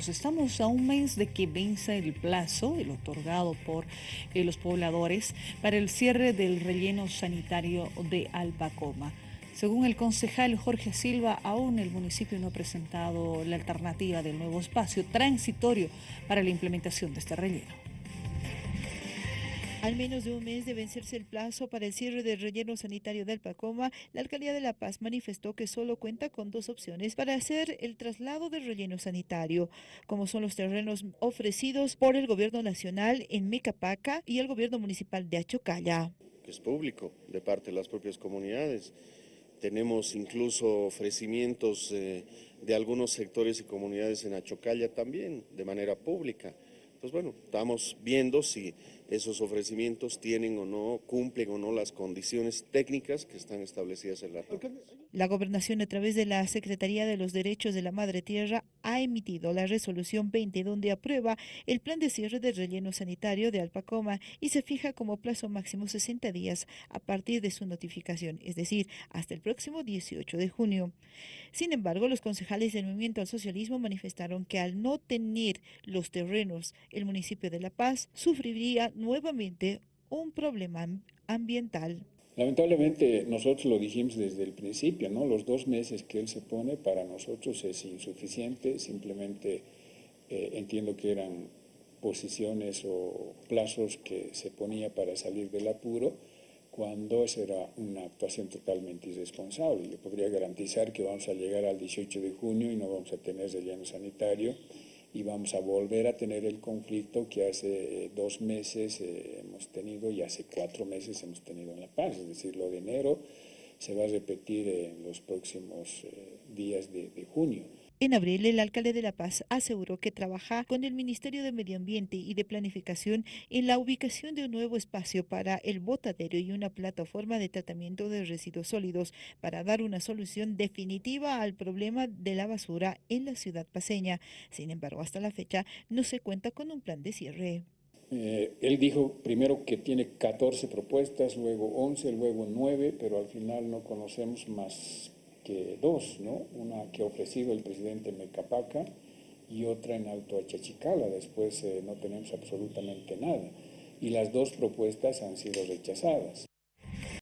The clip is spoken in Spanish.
Estamos a un mes de que venza el plazo, el otorgado por eh, los pobladores, para el cierre del relleno sanitario de Alpacoma. Según el concejal Jorge Silva, aún el municipio no ha presentado la alternativa del nuevo espacio transitorio para la implementación de este relleno. Al menos de un mes de vencerse el plazo para el cierre del relleno sanitario del Pacoma, la Alcaldía de La Paz manifestó que solo cuenta con dos opciones para hacer el traslado del relleno sanitario, como son los terrenos ofrecidos por el Gobierno Nacional en Mecapaca y el Gobierno Municipal de Achocalla. Es público de parte de las propias comunidades. Tenemos incluso ofrecimientos eh, de algunos sectores y comunidades en Achocalla también, de manera pública pues bueno, estamos viendo si esos ofrecimientos tienen o no, cumplen o no las condiciones técnicas que están establecidas en la La gobernación a través de la Secretaría de los Derechos de la Madre Tierra ha emitido la resolución 20 donde aprueba el plan de cierre del relleno sanitario de Alpacoma y se fija como plazo máximo 60 días a partir de su notificación, es decir, hasta el próximo 18 de junio. Sin embargo, los concejales del Movimiento al Socialismo manifestaron que al no tener los terrenos el municipio de La Paz sufriría nuevamente un problema ambiental. Lamentablemente nosotros lo dijimos desde el principio, ¿no? Los dos meses que él se pone para nosotros es insuficiente, simplemente eh, entiendo que eran posiciones o plazos que se ponía para salir del apuro, cuando esa era una actuación totalmente irresponsable. Le podría garantizar que vamos a llegar al 18 de junio y no vamos a tener relleno sanitario y vamos a volver a tener el conflicto que hace eh, dos meses eh, hemos tenido y hace cuatro meses hemos tenido en La Paz, es decir, lo de enero se va a repetir en los próximos eh, días de junio. En abril, el alcalde de La Paz aseguró que trabaja con el Ministerio de Medio Ambiente y de Planificación en la ubicación de un nuevo espacio para el botadero y una plataforma de tratamiento de residuos sólidos para dar una solución definitiva al problema de la basura en la ciudad paseña. Sin embargo, hasta la fecha no se cuenta con un plan de cierre. Eh, él dijo primero que tiene 14 propuestas, luego 11, luego 9, pero al final no conocemos más que dos, ¿no? Una que ha ofrecido el presidente Mecapaca y otra en Alto Achachicala. Después eh, no tenemos absolutamente nada. Y las dos propuestas han sido rechazadas.